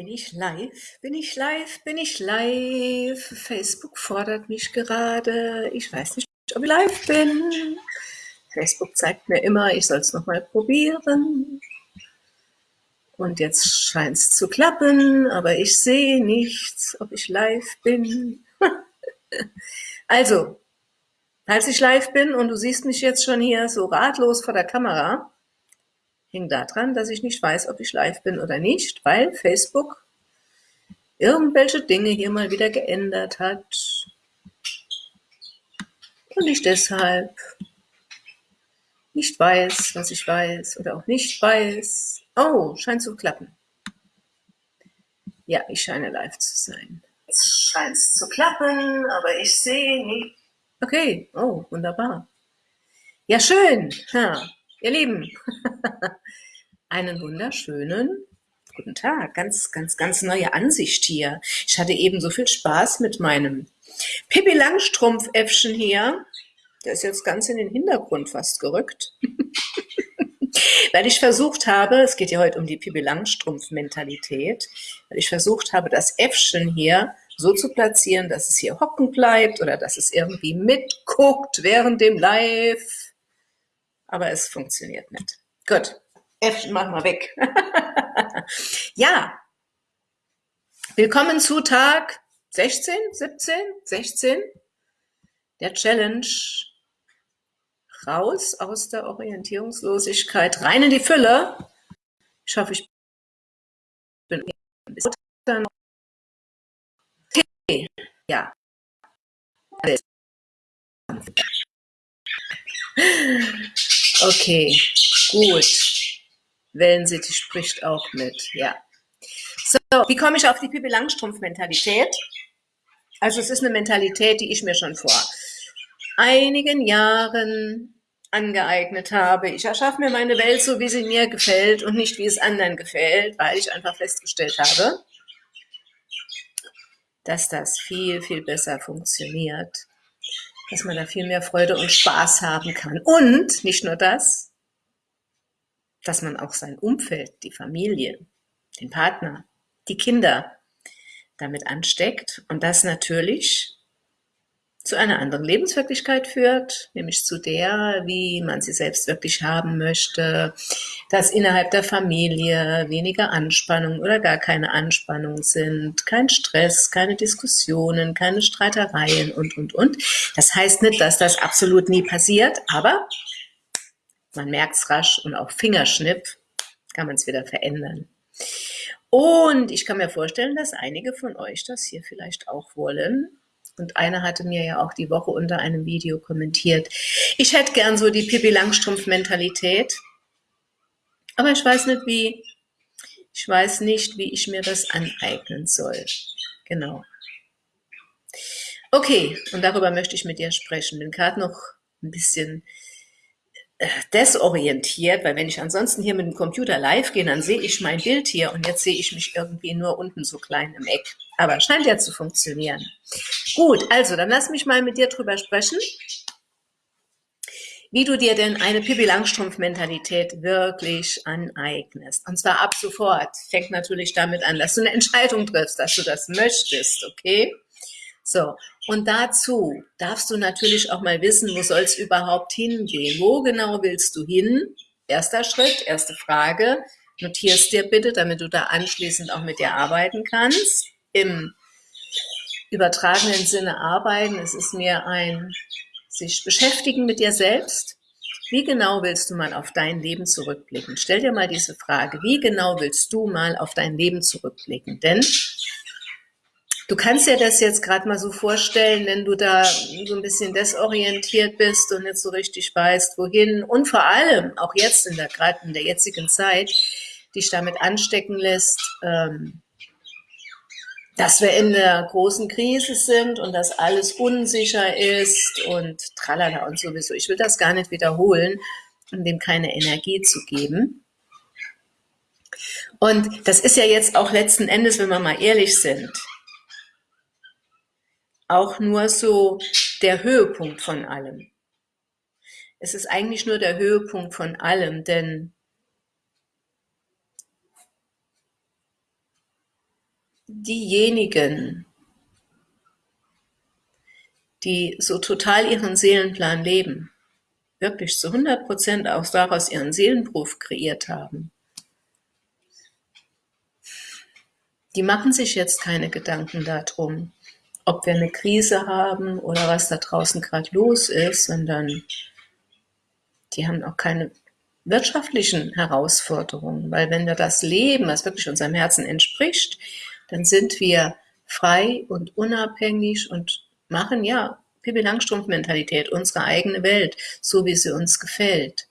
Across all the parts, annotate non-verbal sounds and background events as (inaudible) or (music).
Bin ich live? Bin ich live? Bin ich live? Facebook fordert mich gerade. Ich weiß nicht, ob ich live bin. Facebook zeigt mir immer, ich soll es nochmal probieren. Und jetzt scheint es zu klappen, aber ich sehe nichts, ob ich live bin. (laughs) also, als ich live bin und du siehst mich jetzt schon hier so ratlos vor der Kamera, hängt daran, dass ich nicht weiß, ob ich live bin oder nicht, weil Facebook irgendwelche Dinge hier mal wieder geändert hat. Und ich deshalb nicht weiß, was ich weiß oder auch nicht weiß. Oh, scheint zu klappen. Ja, ich scheine live zu sein. Es scheint zu klappen, aber ich sehe nicht. Okay, oh, wunderbar. Ja, schön. Ja, Ihr Lieben, (laughs) einen wunderschönen guten Tag. Ganz, ganz, ganz neue Ansicht hier. Ich hatte eben so viel Spaß mit meinem Pippi Langstrumpf-Äffchen hier. Der ist jetzt ganz in den Hintergrund fast gerückt. (laughs) weil ich versucht habe, es geht ja heute um die Pippi Langstrumpf-Mentalität, weil ich versucht habe, das Äffchen hier so zu platzieren, dass es hier hocken bleibt oder dass es irgendwie mitguckt während dem Live aber es funktioniert nicht. Gut, F mach mal weg. (laughs) ja, willkommen zu Tag 16, 17, 16 der Challenge raus aus der Orientierungslosigkeit, rein in die Fülle. Ich hoffe, ich bin okay. ja. Okay, gut. Wellensittich spricht auch mit, ja. So, wie komme ich auf die Pippi Langstrumpf-Mentalität? Also es ist eine Mentalität, die ich mir schon vor einigen Jahren angeeignet habe. Ich erschaffe mir meine Welt so, wie sie mir gefällt und nicht, wie es anderen gefällt, weil ich einfach festgestellt habe, dass das viel, viel besser funktioniert, dass man da viel mehr Freude und Spaß haben kann. Und nicht nur das, dass man auch sein Umfeld, die Familie, den Partner, die Kinder damit ansteckt und das natürlich zu einer anderen Lebenswirklichkeit führt, nämlich zu der, wie man sie selbst wirklich haben möchte, dass innerhalb der Familie weniger Anspannung oder gar keine Anspannung sind, kein Stress, keine Diskussionen, keine Streitereien und, und, und. Das heißt nicht, dass das absolut nie passiert, aber man merkt es rasch und auch Fingerschnipp kann man es wieder verändern. Und ich kann mir vorstellen, dass einige von euch das hier vielleicht auch wollen und einer hatte mir ja auch die Woche unter einem Video kommentiert, ich hätte gern so die Pippi Langstrumpf-Mentalität, aber ich weiß nicht wie. Ich weiß nicht, wie ich mir das aneignen soll. Genau. Okay, und darüber möchte ich mit dir sprechen. Bin gerade noch ein bisschen desorientiert, weil wenn ich ansonsten hier mit dem Computer live gehe, dann sehe ich mein Bild hier und jetzt sehe ich mich irgendwie nur unten so klein im Eck. Aber scheint ja zu funktionieren. Gut, also dann lass mich mal mit dir drüber sprechen, wie du dir denn eine Pippi Langstrumpf-Mentalität wirklich aneignest. Und zwar ab sofort. Fängt natürlich damit an, dass du eine Entscheidung triffst, dass du das möchtest, okay? So, und dazu darfst du natürlich auch mal wissen, wo soll es überhaupt hingehen? Wo genau willst du hin? Erster Schritt, erste Frage. Notierst dir bitte, damit du da anschließend auch mit dir arbeiten kannst. Im übertragenen Sinne arbeiten, es ist mir ein sich beschäftigen mit dir selbst. Wie genau willst du mal auf dein Leben zurückblicken? Stell dir mal diese Frage, wie genau willst du mal auf dein Leben zurückblicken? Denn Du kannst dir das jetzt gerade mal so vorstellen, wenn du da so ein bisschen desorientiert bist und nicht so richtig weißt, wohin und vor allem auch jetzt in der gerade in der jetzigen Zeit dich damit anstecken lässt, ähm, dass wir in der großen Krise sind und dass alles unsicher ist und tralala und sowieso. Ich will das gar nicht wiederholen, um dem keine Energie zu geben. Und das ist ja jetzt auch letzten Endes, wenn wir mal ehrlich sind, auch nur so der Höhepunkt von allem. Es ist eigentlich nur der Höhepunkt von allem, denn diejenigen, die so total ihren Seelenplan leben, wirklich zu 100 Prozent auch daraus ihren Seelenberuf kreiert haben, die machen sich jetzt keine Gedanken darum, ob wir eine Krise haben oder was da draußen gerade los ist, sondern die haben auch keine wirtschaftlichen Herausforderungen, weil wenn wir das leben, was wirklich unserem Herzen entspricht, dann sind wir frei und unabhängig und machen ja Pippi Langstrumpf-Mentalität, unsere eigene Welt, so wie sie uns gefällt.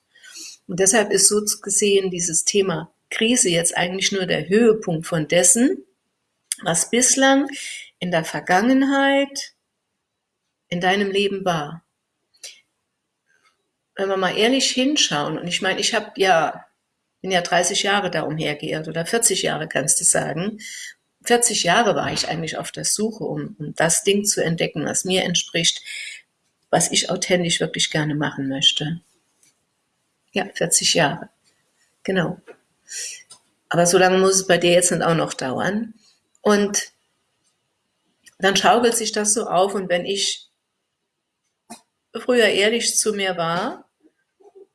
Und deshalb ist so gesehen dieses Thema Krise jetzt eigentlich nur der Höhepunkt von dessen, was bislang in der Vergangenheit in deinem Leben war. Wenn wir mal ehrlich hinschauen, und ich meine, ich habe ja, bin ja 30 Jahre da umhergeirrt oder 40 Jahre kannst du sagen. 40 Jahre war ich eigentlich auf der Suche, um, um das Ding zu entdecken, was mir entspricht, was ich authentisch wirklich gerne machen möchte. Ja, 40 Jahre. Genau. Aber so lange muss es bei dir jetzt nicht auch noch dauern. Und dann schaukelt sich das so auf und wenn ich früher ehrlich zu mir war,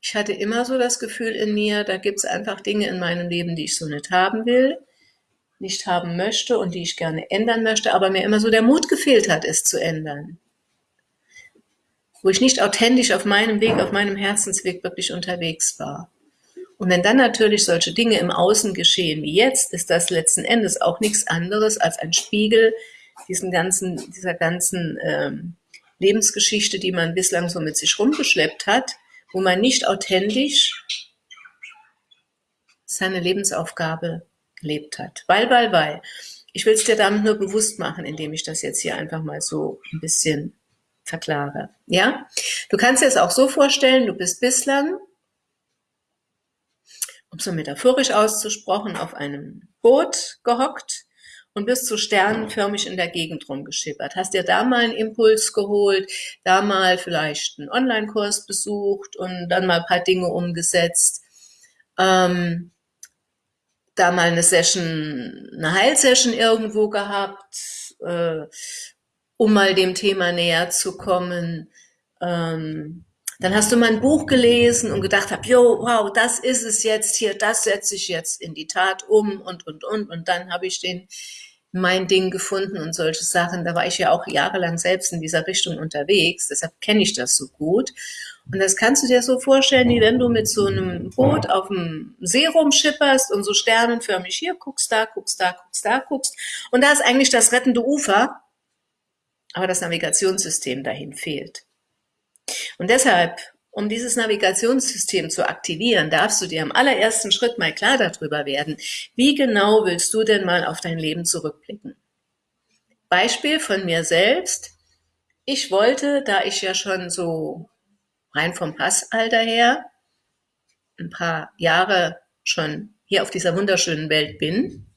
ich hatte immer so das Gefühl in mir, da gibt es einfach Dinge in meinem Leben, die ich so nicht haben will, nicht haben möchte und die ich gerne ändern möchte, aber mir immer so der Mut gefehlt hat, es zu ändern. Wo ich nicht authentisch auf meinem Weg, auf meinem Herzensweg wirklich unterwegs war. Und wenn dann natürlich solche Dinge im Außen geschehen wie jetzt, ist das letzten Endes auch nichts anderes als ein Spiegel diesen ganzen, dieser ganzen ähm, Lebensgeschichte, die man bislang so mit sich rumgeschleppt hat, wo man nicht authentisch seine Lebensaufgabe gelebt hat. Weil, weil, weil. Ich will es dir damit nur bewusst machen, indem ich das jetzt hier einfach mal so ein bisschen verklare. Ja? Du kannst dir es auch so vorstellen, du bist bislang um so metaphorisch auszusprochen, auf einem Boot gehockt und bist so sternenförmig in der Gegend rumgeschippert. Hast dir da mal einen Impuls geholt, da mal vielleicht einen Online-Kurs besucht und dann mal ein paar Dinge umgesetzt. Ähm, da mal eine Session, eine Heilsession irgendwo gehabt, äh, um mal dem Thema näher zu kommen. Ähm, dann hast du mein Buch gelesen und gedacht hab, jo, wow, das ist es jetzt hier, das setze ich jetzt in die Tat um und, und, und. Und dann habe ich den, mein Ding gefunden und solche Sachen. Da war ich ja auch jahrelang selbst in dieser Richtung unterwegs, deshalb kenne ich das so gut. Und das kannst du dir so vorstellen, wie wenn du mit so einem Boot auf dem See rumschipperst und so sternenförmig hier guckst, da guckst, da guckst, da guckst. Und da ist eigentlich das rettende Ufer, aber das Navigationssystem dahin fehlt. Und deshalb, um dieses Navigationssystem zu aktivieren, darfst du dir am allerersten Schritt mal klar darüber werden, wie genau willst du denn mal auf dein Leben zurückblicken. Beispiel von mir selbst. Ich wollte, da ich ja schon so rein vom Passalter her ein paar Jahre schon hier auf dieser wunderschönen Welt bin,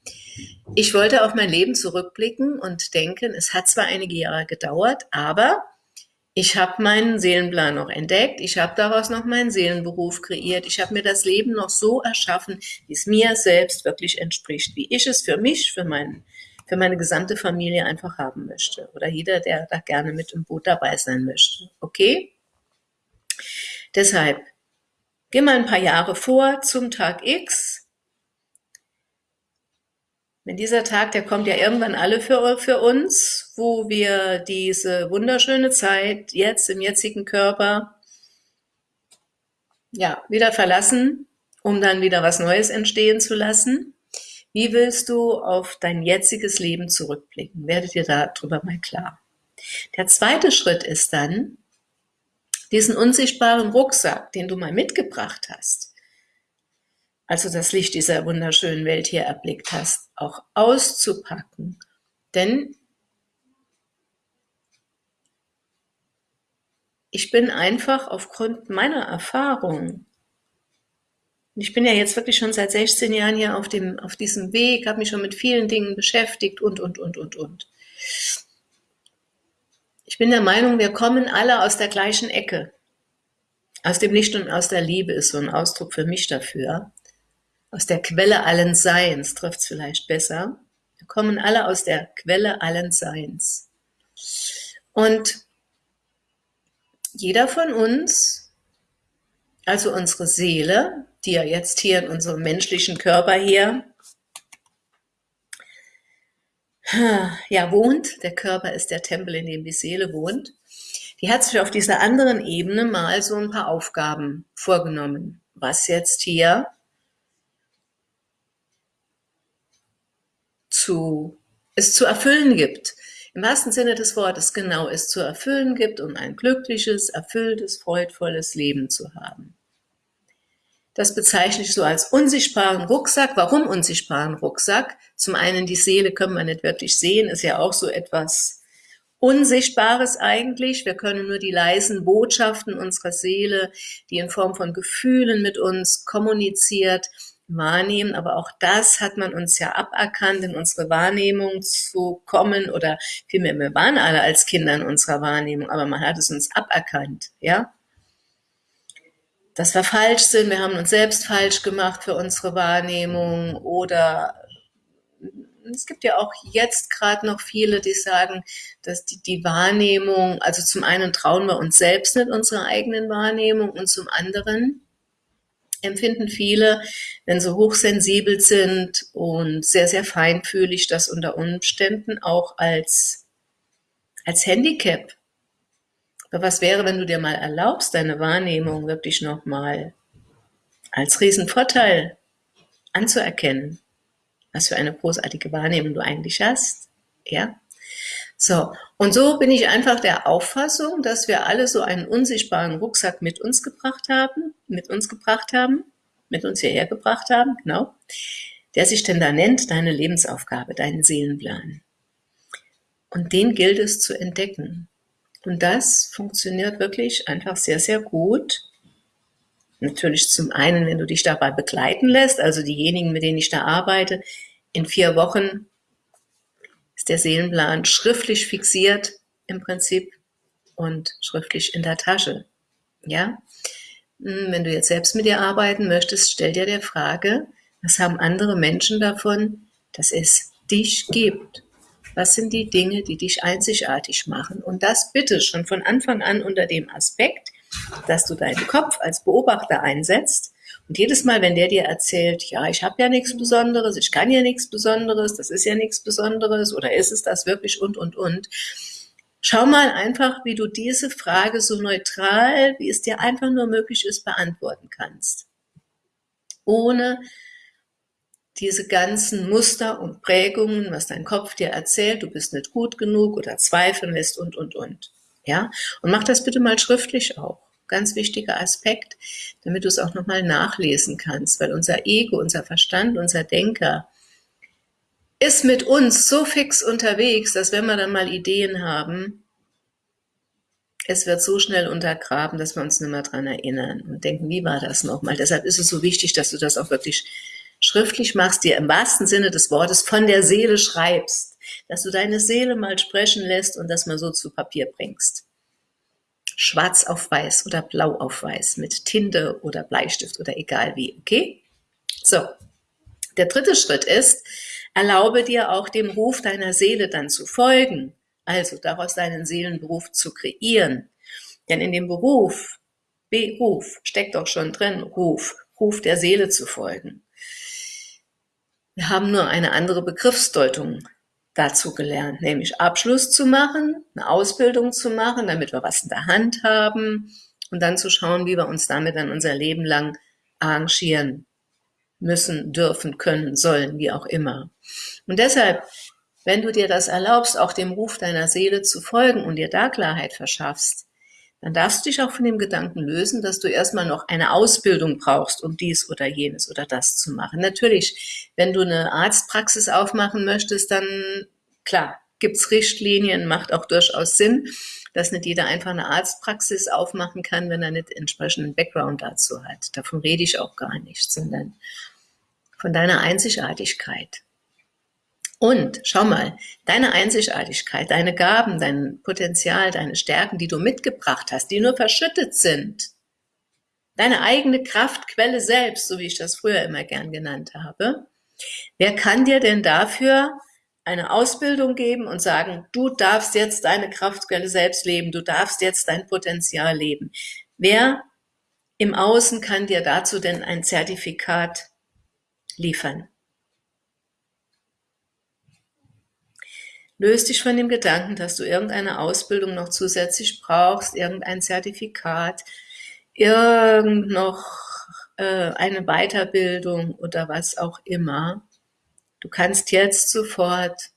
ich wollte auf mein Leben zurückblicken und denken, es hat zwar einige Jahre gedauert, aber ich habe meinen Seelenplan noch entdeckt, ich habe daraus noch meinen Seelenberuf kreiert, ich habe mir das Leben noch so erschaffen, wie es mir selbst wirklich entspricht, wie ich es für mich, für, mein, für meine gesamte Familie einfach haben möchte. Oder jeder, der da gerne mit im Boot dabei sein möchte. Okay? Deshalb, geh mal ein paar Jahre vor zum Tag X, wenn dieser Tag, der kommt ja irgendwann alle für, für uns, wo wir diese wunderschöne Zeit jetzt im jetzigen Körper ja, wieder verlassen, um dann wieder was Neues entstehen zu lassen. Wie willst du auf dein jetziges Leben zurückblicken? Werdet ihr darüber mal klar. Der zweite Schritt ist dann, diesen unsichtbaren Rucksack, den du mal mitgebracht hast, also das Licht dieser wunderschönen Welt hier erblickt hast, auch auszupacken. Denn ich bin einfach aufgrund meiner Erfahrung, ich bin ja jetzt wirklich schon seit 16 Jahren hier auf, dem, auf diesem Weg, habe mich schon mit vielen Dingen beschäftigt und, und, und, und, und. Ich bin der Meinung, wir kommen alle aus der gleichen Ecke. Aus dem Licht und aus der Liebe ist so ein Ausdruck für mich dafür aus der Quelle allen Seins trifft es vielleicht besser. Wir kommen alle aus der Quelle allen Seins. Und jeder von uns, also unsere Seele, die ja jetzt hier in unserem menschlichen Körper hier ja, wohnt, der Körper ist der Tempel, in dem die Seele wohnt, die hat sich auf dieser anderen Ebene mal so ein paar Aufgaben vorgenommen, was jetzt hier zu, es zu erfüllen gibt. Im wahrsten Sinne des Wortes genau es zu erfüllen gibt, um ein glückliches, erfülltes, freudvolles Leben zu haben. Das bezeichne ich so als unsichtbaren Rucksack. Warum unsichtbaren Rucksack? Zum einen die Seele können wir nicht wirklich sehen, ist ja auch so etwas Unsichtbares eigentlich. Wir können nur die leisen Botschaften unserer Seele, die in Form von Gefühlen mit uns kommuniziert, wahrnehmen. Aber auch das hat man uns ja aberkannt, in unsere Wahrnehmung zu kommen oder vielmehr, wir waren alle als Kinder in unserer Wahrnehmung, aber man hat es uns aberkannt, ja dass wir falsch sind, wir haben uns selbst falsch gemacht für unsere Wahrnehmung oder es gibt ja auch jetzt gerade noch viele, die sagen, dass die, die Wahrnehmung, also zum einen trauen wir uns selbst nicht unserer eigenen Wahrnehmung und zum anderen empfinden viele, wenn sie hochsensibel sind und sehr, sehr feinfühlig, das unter Umständen auch als, als Handicap aber was wäre, wenn du dir mal erlaubst, deine Wahrnehmung wirklich nochmal als Riesenvorteil anzuerkennen, was für eine großartige Wahrnehmung du eigentlich hast, ja? So, und so bin ich einfach der Auffassung, dass wir alle so einen unsichtbaren Rucksack mit uns gebracht haben, mit uns gebracht haben, mit uns hierher gebracht haben, genau, der sich denn da nennt, deine Lebensaufgabe, deinen Seelenplan. Und den gilt es zu entdecken. Und das funktioniert wirklich einfach sehr, sehr gut. Natürlich zum einen, wenn du dich dabei begleiten lässt, also diejenigen, mit denen ich da arbeite, in vier Wochen ist der Seelenplan schriftlich fixiert im Prinzip und schriftlich in der Tasche. Ja, hm, wenn du jetzt selbst mit dir arbeiten möchtest, stell dir der Frage, was haben andere Menschen davon, dass es dich gibt? Was sind die Dinge, die dich einzigartig machen? Und das bitte schon von Anfang an unter dem Aspekt, dass du deinen Kopf als Beobachter einsetzt und jedes Mal, wenn der dir erzählt, ja, ich habe ja nichts Besonderes, ich kann ja nichts Besonderes, das ist ja nichts Besonderes oder ist es das wirklich und, und, und, schau mal einfach, wie du diese Frage so neutral, wie es dir einfach nur möglich ist, beantworten kannst. Ohne diese ganzen Muster und Prägungen, was dein Kopf dir erzählt, du bist nicht gut genug oder zweifeln lässt und, und, und. Ja, und mach das bitte mal schriftlich auch. Ganz wichtiger Aspekt, damit du es auch nochmal nachlesen kannst, weil unser Ego, unser Verstand, unser Denker ist mit uns so fix unterwegs, dass wenn wir dann mal Ideen haben, es wird so schnell untergraben, dass wir uns nicht mehr dran erinnern und denken, wie war das nochmal? Deshalb ist es so wichtig, dass du das auch wirklich schriftlich machst, dir im wahrsten Sinne des Wortes von der Seele schreibst, dass du deine Seele mal sprechen lässt und das mal so zu Papier bringst. Schwarz auf weiß oder blau auf weiß mit Tinte oder Bleistift oder egal wie, okay? So, der dritte Schritt ist, erlaube dir auch dem Ruf deiner Seele dann zu folgen, also daraus deinen Seelenberuf zu kreieren. Denn in dem Beruf, Beruf, steckt doch schon drin, Ruf, Ruf der Seele zu folgen. Wir haben nur eine andere Begriffsdeutung dazu gelernt, nämlich Abschluss zu machen, eine Ausbildung zu machen, damit wir was in der Hand haben und dann zu schauen, wie wir uns damit dann unser Leben lang arrangieren müssen, dürfen, können, sollen, wie auch immer. Und deshalb, wenn du dir das erlaubst, auch dem Ruf deiner Seele zu folgen und dir da Klarheit verschaffst, dann darfst du dich auch von dem Gedanken lösen, dass du erstmal noch eine Ausbildung brauchst, um dies oder jenes oder das zu machen. Natürlich, wenn du eine Arztpraxis aufmachen möchtest, dann klar, gibt's Richtlinien, macht auch durchaus Sinn, dass nicht jeder einfach eine Arztpraxis aufmachen kann, wenn er nicht entsprechenden Background dazu hat. Davon rede ich auch gar nicht, sondern von deiner Einzigartigkeit. Und schau mal, deine Einzigartigkeit, deine Gaben, dein Potenzial, deine Stärken, die du mitgebracht hast, die nur verschüttet sind, deine eigene Kraftquelle selbst, so wie ich das früher immer gern genannt habe, wer kann dir denn dafür eine Ausbildung geben und sagen, du darfst jetzt deine Kraftquelle selbst leben, du darfst jetzt dein Potenzial leben. Wer im Außen kann dir dazu denn ein Zertifikat liefern? Löst dich von dem Gedanken, dass du irgendeine Ausbildung noch zusätzlich brauchst, irgendein Zertifikat, irgend noch äh, eine Weiterbildung oder was auch immer. Du kannst jetzt sofort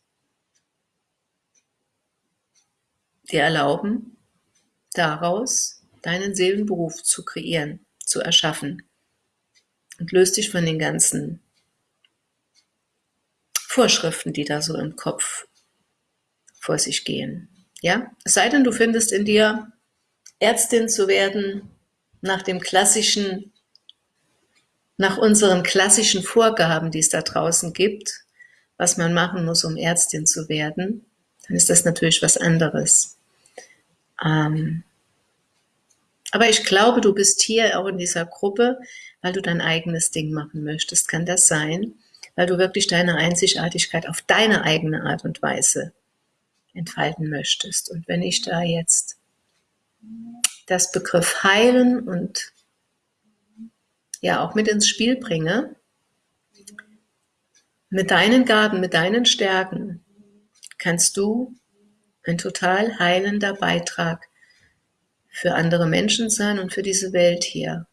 dir erlauben, daraus deinen Seelenberuf zu kreieren, zu erschaffen. Und löst dich von den ganzen Vorschriften, die da so im Kopf vor sich gehen. Ja, es sei denn, du findest in dir, Ärztin zu werden, nach dem klassischen, nach unseren klassischen Vorgaben, die es da draußen gibt, was man machen muss, um Ärztin zu werden, dann ist das natürlich was anderes. Ähm, aber ich glaube, du bist hier auch in dieser Gruppe, weil du dein eigenes Ding machen möchtest. Kann das sein? Weil du wirklich deine Einzigartigkeit auf deine eigene Art und Weise entfalten möchtest. Und wenn ich da jetzt das Begriff heilen und ja auch mit ins Spiel bringe, mit deinen Gaben, mit deinen Stärken, kannst du ein total heilender Beitrag für andere Menschen sein und für diese Welt hier.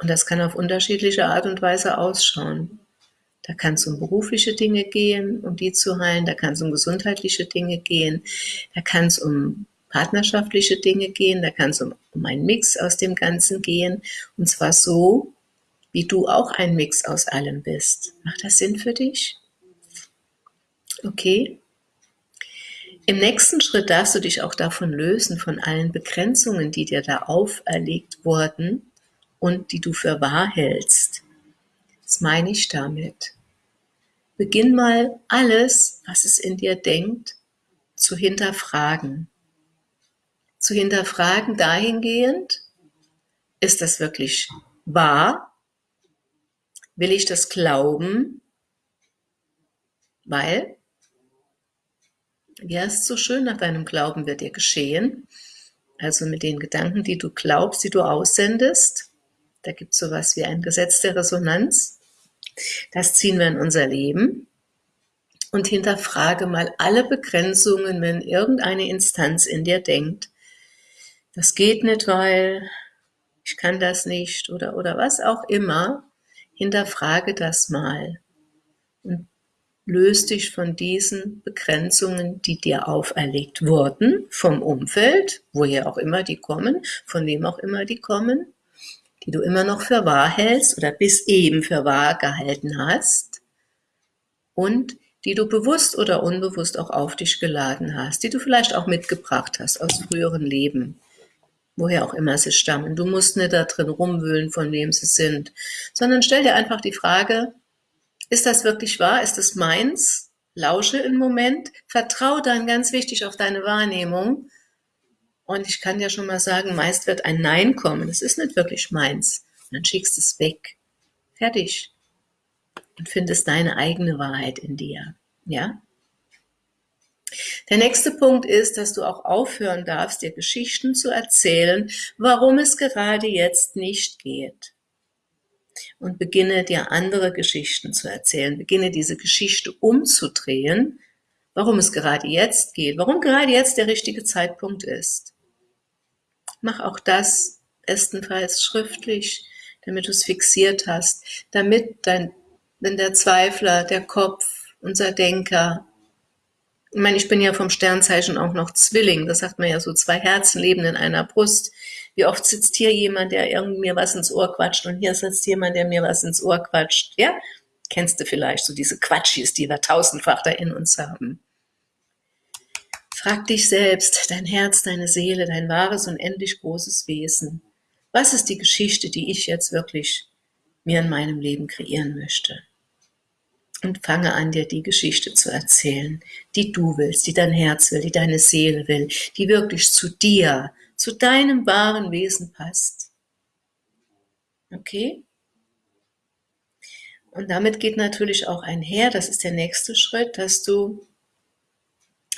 Und das kann auf unterschiedliche Art und Weise ausschauen. Da kann es um berufliche Dinge gehen, um die zu heilen. Da kann es um gesundheitliche Dinge gehen. Da kann es um partnerschaftliche Dinge gehen. Da kann es um, um einen Mix aus dem Ganzen gehen. Und zwar so, wie du auch ein Mix aus allem bist. Macht das Sinn für dich? Okay. Im nächsten Schritt darfst du dich auch davon lösen, von allen Begrenzungen, die dir da auferlegt wurden und die du für wahr hältst. Was meine ich damit? Beginn mal alles, was es in dir denkt, zu hinterfragen. Zu hinterfragen dahingehend, ist das wirklich wahr? Will ich das glauben? Weil, ja, ist so schön, nach deinem Glauben wird dir geschehen. Also mit den Gedanken, die du glaubst, die du aussendest. Da gibt es sowas wie ein Gesetz der Resonanz. Das ziehen wir in unser Leben und hinterfrage mal alle Begrenzungen, wenn irgendeine Instanz in dir denkt, das geht nicht, weil ich kann das nicht oder, oder was auch immer, hinterfrage das mal und löst dich von diesen Begrenzungen, die dir auferlegt wurden, vom Umfeld, woher auch immer die kommen, von wem auch immer die kommen, die du immer noch für wahr hältst oder bis eben für wahr gehalten hast und die du bewusst oder unbewusst auch auf dich geladen hast, die du vielleicht auch mitgebracht hast aus früheren Leben, woher auch immer sie stammen. Du musst nicht da drin rumwühlen, von wem sie sind, sondern stell dir einfach die Frage, ist das wirklich wahr? Ist das meins? Lausche im Moment, vertraue dann ganz wichtig auf deine Wahrnehmung und ich kann dir schon mal sagen, meist wird ein Nein kommen. Es ist nicht wirklich meins. Und dann schickst du es weg. Fertig. Und findest deine eigene Wahrheit in dir. Ja? Der nächste Punkt ist, dass du auch aufhören darfst, dir Geschichten zu erzählen, warum es gerade jetzt nicht geht. Und beginne dir andere Geschichten zu erzählen. Beginne diese Geschichte umzudrehen, warum es gerade jetzt geht, warum gerade jetzt der richtige Zeitpunkt ist. Mach auch das bestenfalls schriftlich, damit du es fixiert hast, damit dein, wenn der Zweifler, der Kopf, unser Denker, ich meine, ich bin ja vom Sternzeichen auch noch Zwilling, das sagt man ja so, zwei Herzen leben in einer Brust. Wie oft sitzt hier jemand, der irgendwie mir was ins Ohr quatscht und hier sitzt jemand, der mir was ins Ohr quatscht, ja? Kennst du vielleicht so diese Quatschis, die wir tausendfach da in uns haben. Frag dich selbst, dein Herz, deine Seele, dein wahres, unendlich großes Wesen. Was ist die Geschichte, die ich jetzt wirklich mir in meinem Leben kreieren möchte? Und fange an, dir die Geschichte zu erzählen, die du willst, die dein Herz will, die deine Seele will, die wirklich zu dir, zu deinem wahren Wesen passt. Okay? Und damit geht natürlich auch einher, das ist der nächste Schritt, dass du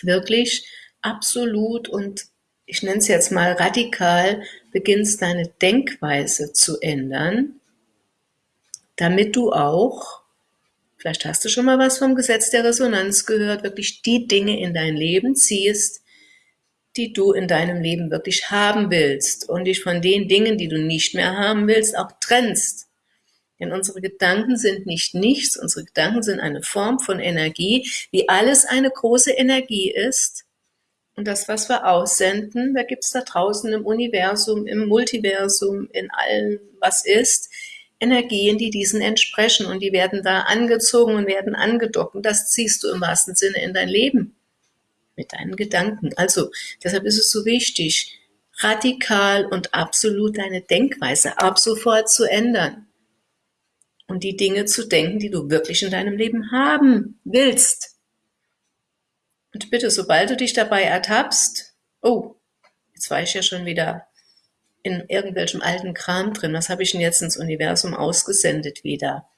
wirklich absolut und ich nenne es jetzt mal radikal, beginnst deine Denkweise zu ändern, damit du auch, vielleicht hast du schon mal was vom Gesetz der Resonanz gehört, wirklich die Dinge in dein Leben ziehst, die du in deinem Leben wirklich haben willst und dich von den Dingen, die du nicht mehr haben willst, auch trennst. Denn unsere Gedanken sind nicht nichts, unsere Gedanken sind eine Form von Energie, wie alles eine große Energie ist. Und das, was wir aussenden, da gibt es da draußen im Universum, im Multiversum, in allem, was ist, Energien, die diesen entsprechen und die werden da angezogen und werden angedockt. Und das ziehst du im wahrsten Sinne in dein Leben mit deinen Gedanken. Also deshalb ist es so wichtig, radikal und absolut deine Denkweise ab sofort zu ändern und die Dinge zu denken, die du wirklich in deinem Leben haben willst. Und bitte, sobald du dich dabei ertappst, oh, jetzt war ich ja schon wieder in irgendwelchem alten Kram drin, was habe ich denn jetzt ins Universum ausgesendet wieder?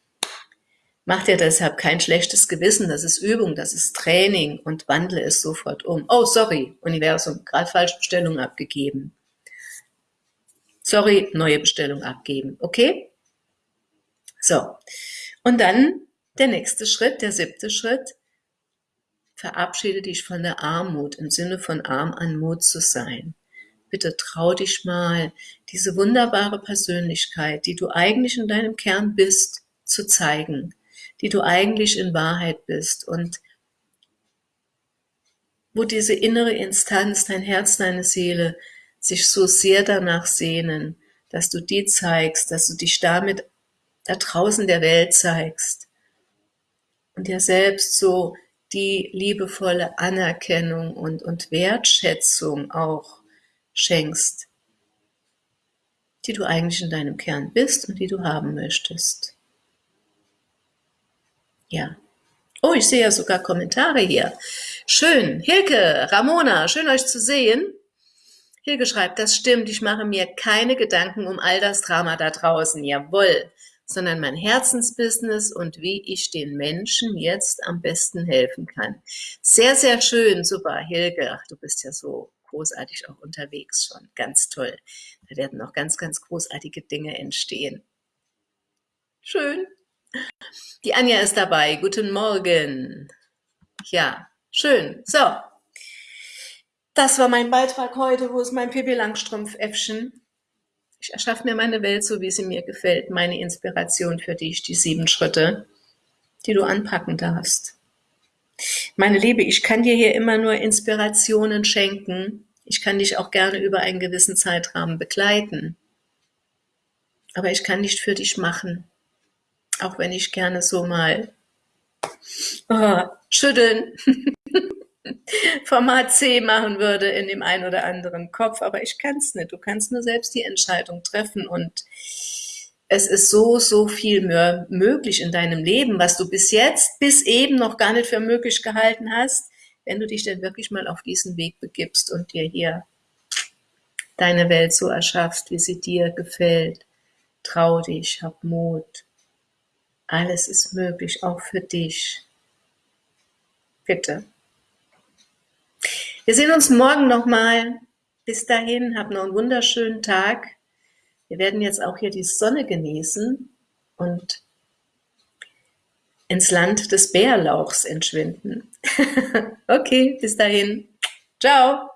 Mach dir deshalb kein schlechtes Gewissen, das ist Übung, das ist Training und wandle es sofort um. Oh, sorry, Universum, gerade falsche Bestellung abgegeben. Sorry, neue Bestellung abgeben, okay? So, und dann der nächste Schritt, der siebte Schritt, verabschiede dich von der Armut, im Sinne von arm an Mut zu sein. Bitte trau dich mal, diese wunderbare Persönlichkeit, die du eigentlich in deinem Kern bist, zu zeigen die du eigentlich in Wahrheit bist und wo diese innere Instanz, dein Herz, deine Seele sich so sehr danach sehnen, dass du die zeigst, dass du dich damit da draußen der Welt zeigst und dir selbst so die liebevolle Anerkennung und, und Wertschätzung auch schenkst, die du eigentlich in deinem Kern bist und die du haben möchtest. Ja. Oh, ich sehe ja sogar Kommentare hier. Schön. Hilke, Ramona, schön euch zu sehen. Hilke schreibt, das stimmt, ich mache mir keine Gedanken um all das Drama da draußen, jawohl, sondern mein Herzensbusiness und wie ich den Menschen jetzt am besten helfen kann. Sehr, sehr schön, super, Hilke. Ach, du bist ja so großartig auch unterwegs schon, ganz toll. Da werden noch ganz, ganz großartige Dinge entstehen. Schön. Die Anja ist dabei. Guten Morgen. Ja, schön. So. Das war mein Beitrag heute. Wo ist mein Pippi Langstrumpf-Äffchen? Ich erschaffe mir meine Welt so, wie sie mir gefällt. Meine Inspiration für dich, die sieben Schritte, die du anpacken darfst. Meine Liebe, ich kann dir hier immer nur Inspirationen schenken. Ich kann dich auch gerne über einen gewissen Zeitrahmen begleiten. Aber ich kann nicht für dich machen auch wenn ich gerne so mal oh, schütteln (laughs) (laughs) Format C machen würde in dem einen oder anderen Kopf, aber ich kann es nicht. Du kannst nur selbst die Entscheidung treffen und es ist so, so viel mehr möglich in deinem Leben, was du bis jetzt, bis eben noch gar nicht für möglich gehalten hast, wenn du dich denn wirklich mal auf diesen Weg begibst und dir hier deine Welt so erschaffst, wie sie dir gefällt. Trau dich, hab Mut. Alles ist möglich, auch für dich. Bitte. Wir sehen uns morgen nochmal. Bis dahin, hab noch einen wunderschönen Tag. Wir werden jetzt auch hier die Sonne genießen und ins Land des Bärlauchs entschwinden. (laughs) okay, bis dahin. Ciao.